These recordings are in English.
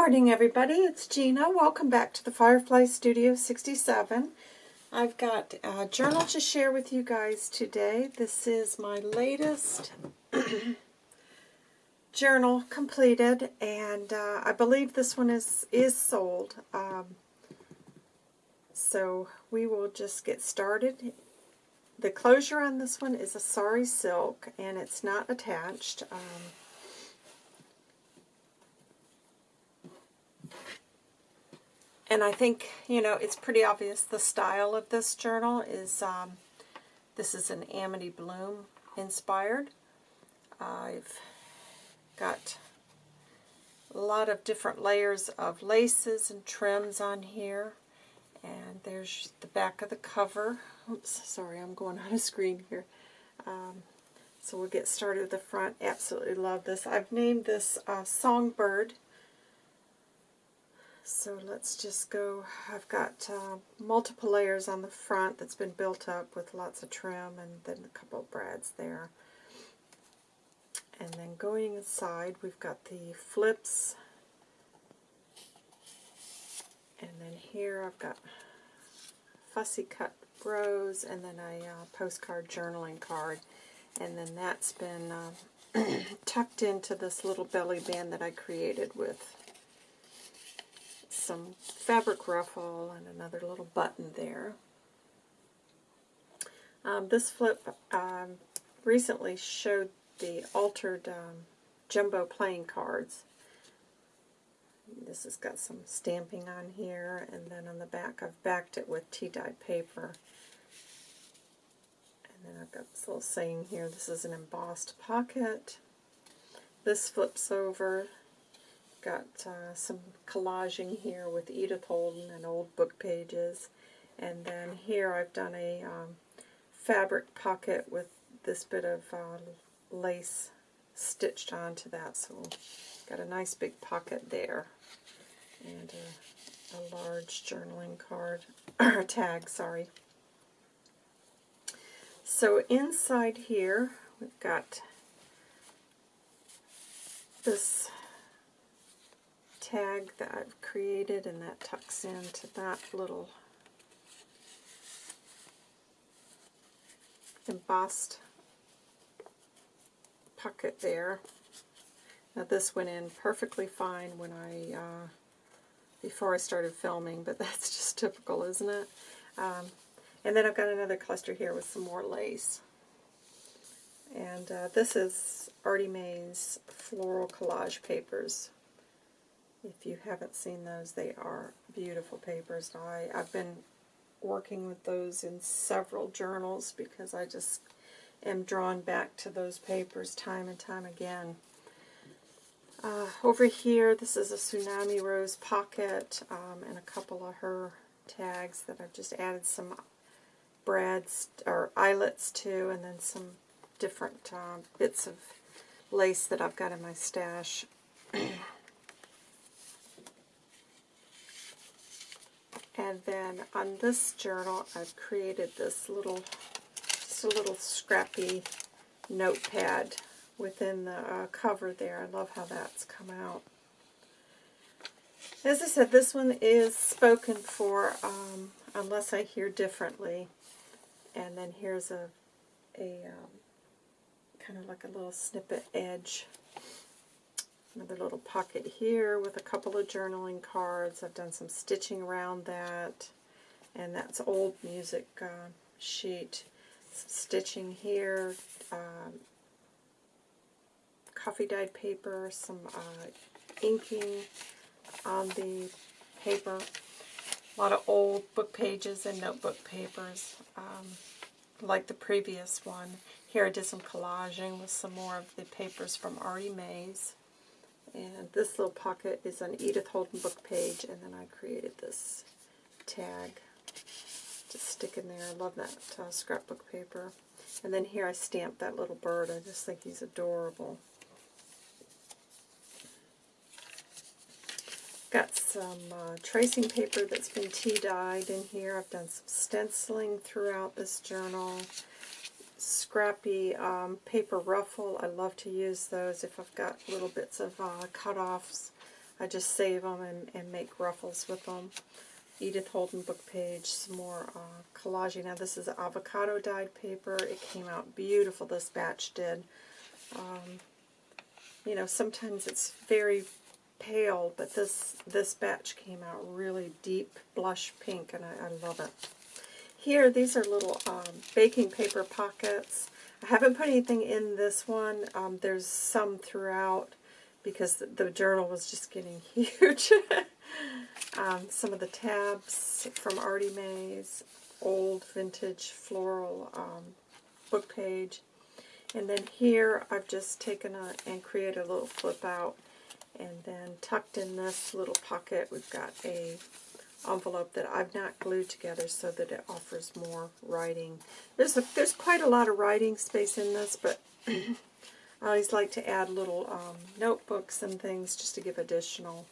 morning everybody, it's Gina. Welcome back to the Firefly Studio 67. I've got a journal to share with you guys today. This is my latest journal completed and uh, I believe this one is, is sold. Um, so we will just get started. The closure on this one is a sari silk and it's not attached. Um, And I think, you know, it's pretty obvious the style of this journal is, um, this is an Amity Bloom inspired. I've got a lot of different layers of laces and trims on here. And there's the back of the cover. Oops, sorry, I'm going on a screen here. Um, so we'll get started with the front. Absolutely love this. I've named this uh, Songbird so let's just go, I've got uh, multiple layers on the front that's been built up with lots of trim and then a couple of brads there. And then going inside, we've got the flips. And then here I've got fussy cut rose and then a uh, postcard journaling card. And then that's been uh, tucked into this little belly band that I created with some fabric ruffle and another little button there. Um, this flip um, recently showed the altered um, jumbo playing cards. This has got some stamping on here, and then on the back I've backed it with tea-dyed paper. And then I've got this little saying here, this is an embossed pocket. This flips over got uh, some collaging here with Edith Holden and old book pages. And then here I've done a um, fabric pocket with this bit of uh, lace stitched onto that. So got a nice big pocket there. And a, a large journaling card, or tag, sorry. So inside here, we've got this tag that I've created and that tucks into that little embossed pocket there. Now this went in perfectly fine when I, uh, before I started filming, but that's just typical, isn't it? Um, and then I've got another cluster here with some more lace. And uh, this is Artie Mae's Floral Collage Papers. If you haven't seen those, they are beautiful papers. I, I've been working with those in several journals because I just am drawn back to those papers time and time again. Uh, over here, this is a Tsunami Rose pocket um, and a couple of her tags that I've just added some brads or eyelets to and then some different uh, bits of lace that I've got in my stash. And then on this journal, I've created this little, just a little scrappy notepad within the uh, cover there. I love how that's come out. As I said, this one is spoken for um, unless I hear differently. And then here's a, a um, kind of like a little snippet edge Another little pocket here with a couple of journaling cards. I've done some stitching around that. And that's old music uh, sheet. Some stitching here. Um, coffee dyed paper. Some uh, inking on the paper. A lot of old book pages and notebook papers. Um, like the previous one. Here I did some collaging with some more of the papers from Artie Mae's. And this little pocket is an Edith Holden book page, and then I created this tag to stick in there. I love that uh, scrapbook paper. And then here I stamped that little bird. I just think he's adorable. Got some uh, tracing paper that's been tea-dyed in here. I've done some stenciling throughout this journal scrappy um, paper ruffle. I love to use those if I've got little bits of uh, cut-offs. I just save them and, and make ruffles with them. Edith Holden book page, some more uh, collaging. Now this is avocado dyed paper. It came out beautiful, this batch did. Um, you know, sometimes it's very pale, but this this batch came out really deep blush pink, and I, I love it. Here, these are little um, baking paper pockets. I haven't put anything in this one. Um, there's some throughout because the, the journal was just getting huge. um, some of the tabs from Artie Mays, old vintage floral um, book page. And then here I've just taken a, and created a little flip out. And then tucked in this little pocket, we've got a envelope that I've not glued together so that it offers more writing. There's a, there's quite a lot of writing space in this, but I always like to add little um, notebooks and things just to give additional.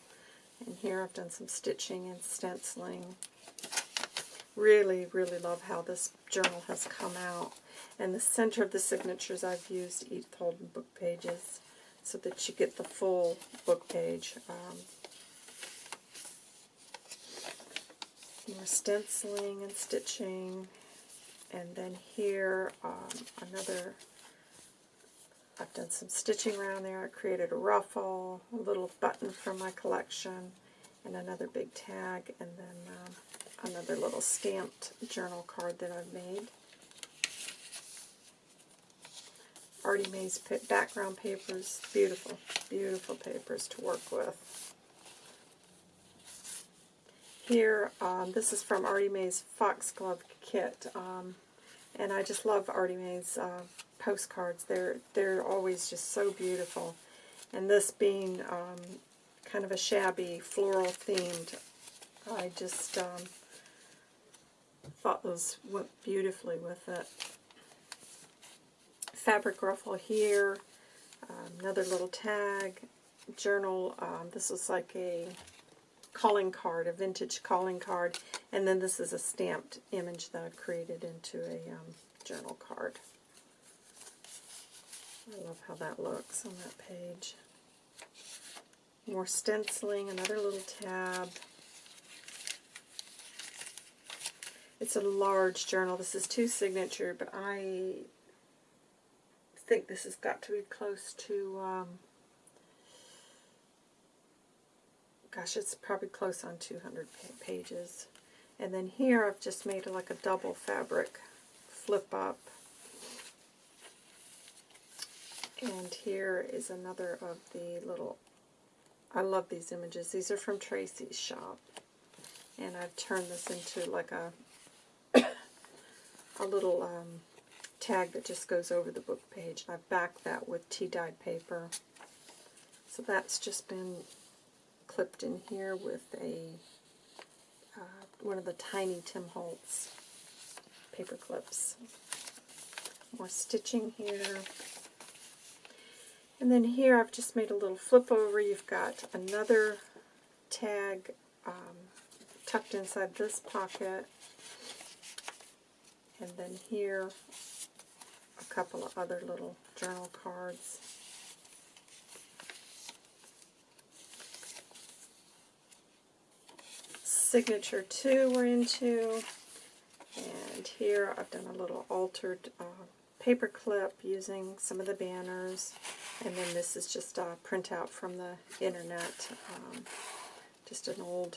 And here I've done some stitching and stenciling. Really, really love how this journal has come out. And the center of the signatures I've used Edith Holden book pages so that you get the full book page. Um, more stenciling and stitching. And then here, um, another, I've done some stitching around there. I created a ruffle, a little button from my collection, and another big tag, and then um, another little stamped journal card that I've made. Artie Mays background papers. Beautiful, beautiful papers to work with. Here, um, this is from Artie Mays Foxglove Kit. Um, and I just love Artie Mays uh, postcards. They're, they're always just so beautiful. And this being um, kind of a shabby floral themed, I just um, thought those went beautifully with it fabric ruffle here, um, another little tag, journal. Um, this is like a calling card, a vintage calling card, and then this is a stamped image that I've created into a um, journal card. I love how that looks on that page. More stenciling, another little tab. It's a large journal. This is two signature, but I think this has got to be close to, um, gosh, it's probably close on 200 pages. And then here I've just made like a double fabric flip up. And here is another of the little, I love these images. These are from Tracy's shop. And I've turned this into like a, a little um, tag that just goes over the book page. I've backed that with tea-dyed paper. So that's just been clipped in here with a uh, one of the tiny Tim Holtz paper clips. More stitching here. And then here I've just made a little flip over. You've got another tag um, tucked inside this pocket. And then here a couple of other little journal cards. Signature 2 we're into. And here I've done a little altered uh, paper clip using some of the banners. And then this is just a printout from the internet. Um, just an old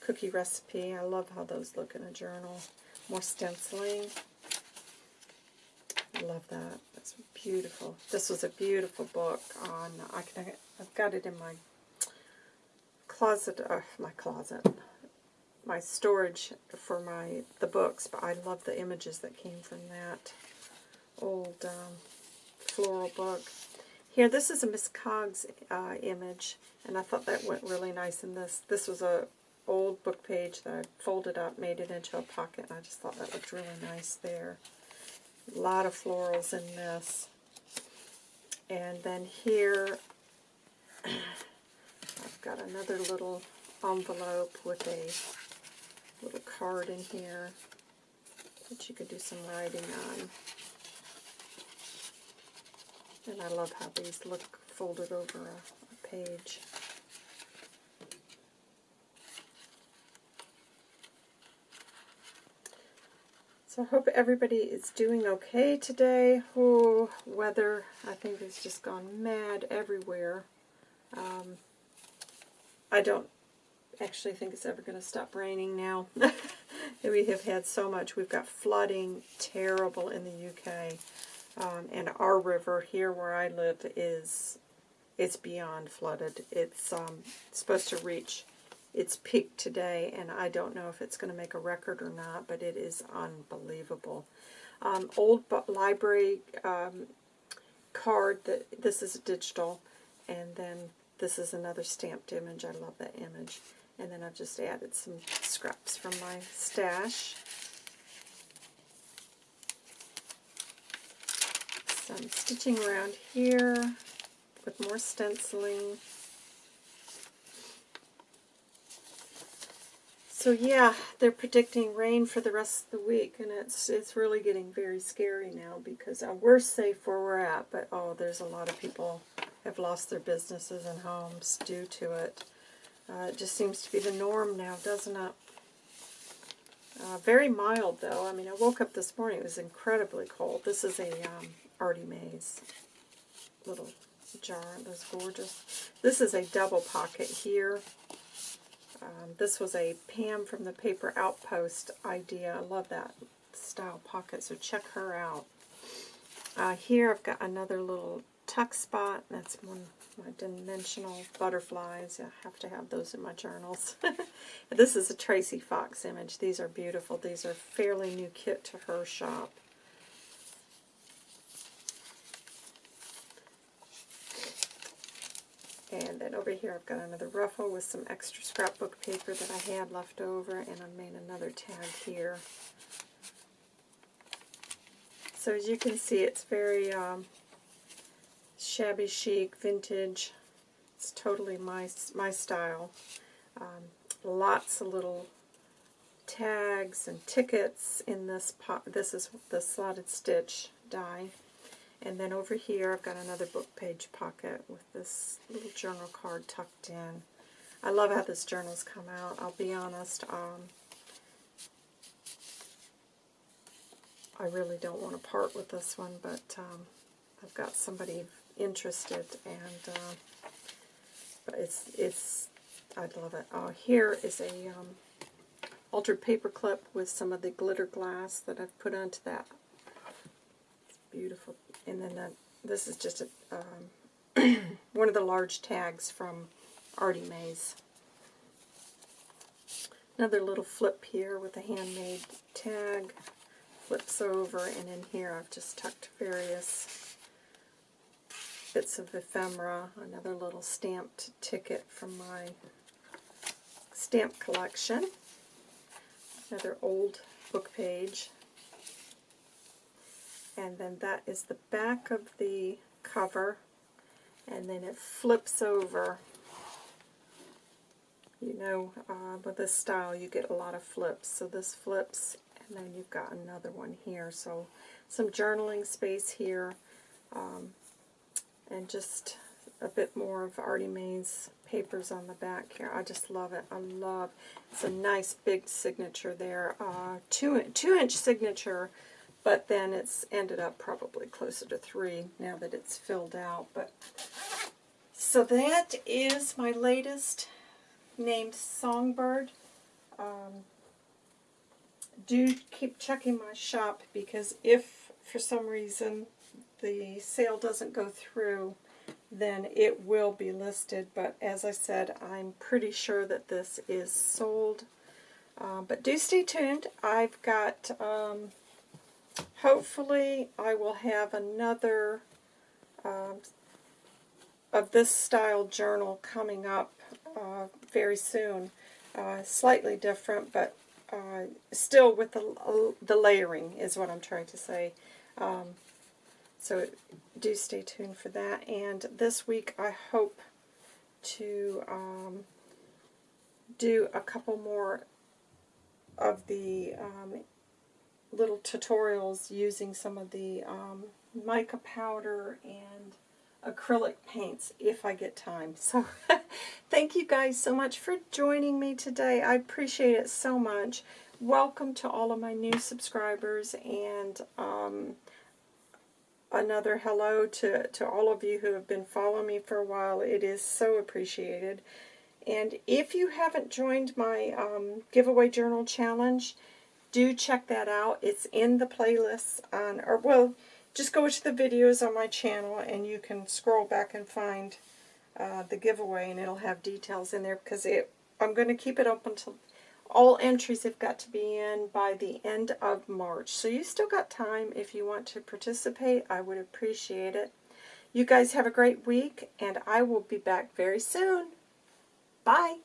cookie recipe. I love how those look in a journal. More stenciling. Love that. That's beautiful. This was a beautiful book on, I can, I've got it in my closet, uh, my closet, my storage for my the books, but I love the images that came from that old um, floral book. Here, this is a Miss Coggs uh, image, and I thought that went really nice in this. This was a old book page that I folded up, made it into a pocket, and I just thought that looked really nice there. A lot of florals in this. And then here, I've got another little envelope with a little card in here that you could do some writing on. And I love how these look folded over a, a page. So I hope everybody is doing okay today. Oh, weather, I think, has just gone mad everywhere. Um, I don't actually think it's ever going to stop raining now. we have had so much. We've got flooding terrible in the UK. Um, and our river here where I live is it's beyond flooded. It's um, supposed to reach its peak today, and I don't know if it's going to make a record or not, but it is unbelievable. Um, old library um, card, that this is digital, and then this is another stamped image. I love that image. And then I've just added some scraps from my stash. Some stitching around here with more stenciling. So yeah, they're predicting rain for the rest of the week, and it's it's really getting very scary now because we're safe where we're at, but oh, there's a lot of people have lost their businesses and homes due to it. Uh, it just seems to be the norm now, doesn't it? Uh, very mild, though. I mean, I woke up this morning. It was incredibly cold. This is a um, Artie Mays little jar. That's gorgeous. This is a double pocket here. Um, this was a Pam from the Paper Outpost idea. I love that style pocket, so check her out. Uh, here I've got another little tuck spot. That's one of my dimensional butterflies. I have to have those in my journals. this is a Tracy Fox image. These are beautiful. These are fairly new kit to her shop. And then over here I've got another ruffle with some extra scrapbook paper that I had left over, and I made another tag here. So as you can see, it's very um, shabby chic, vintage. It's totally my, my style. Um, lots of little tags and tickets in this pot. This is the slotted stitch die. And then over here I've got another book page pocket with this little journal card tucked in. I love how this journal's come out. I'll be honest, um, I really don't want to part with this one, but um, I've got somebody interested, and uh, it's it's I love it. Uh, here is a um, altered paper clip with some of the glitter glass that I've put onto that. It's beautiful. And then the, this is just a, um, one of the large tags from Artie Mays. Another little flip here with a handmade tag. Flips over, and in here I've just tucked various bits of ephemera, another little stamped ticket from my stamp collection, another old book page, and then that is the back of the cover, and then it flips over. You know, uh, with this style you get a lot of flips, so this flips, and then you've got another one here, so some journaling space here, um, and just a bit more of Artie May's papers on the back here. I just love it. I love, it's a nice big signature there. Uh, two, two inch signature, but then it's ended up probably closer to three now that it's filled out. But So that is my latest named Songbird. Um, do keep checking my shop because if for some reason the sale doesn't go through, then it will be listed. But as I said, I'm pretty sure that this is sold. Uh, but do stay tuned. I've got, um, hopefully I will have another uh, of this style journal coming up uh, very soon. Uh, slightly different, but uh, still with the, the layering is what I'm trying to say. Um, so do stay tuned for that. And this week I hope to um, do a couple more of the um, little tutorials using some of the um, mica powder and acrylic paints if I get time. So thank you guys so much for joining me today. I appreciate it so much. welcome to all of my new subscribers and um, another hello to, to all of you who have been following me for a while. It is so appreciated. And if you haven't joined my um, giveaway journal challenge, do check that out. It's in the playlist on, or well, just go to the videos on my channel and you can scroll back and find uh, the giveaway and it'll have details in there because it, I'm going to keep it open until all entries have got to be in by the end of March. So you still got time if you want to participate. I would appreciate it. You guys have a great week and I will be back very soon. Bye.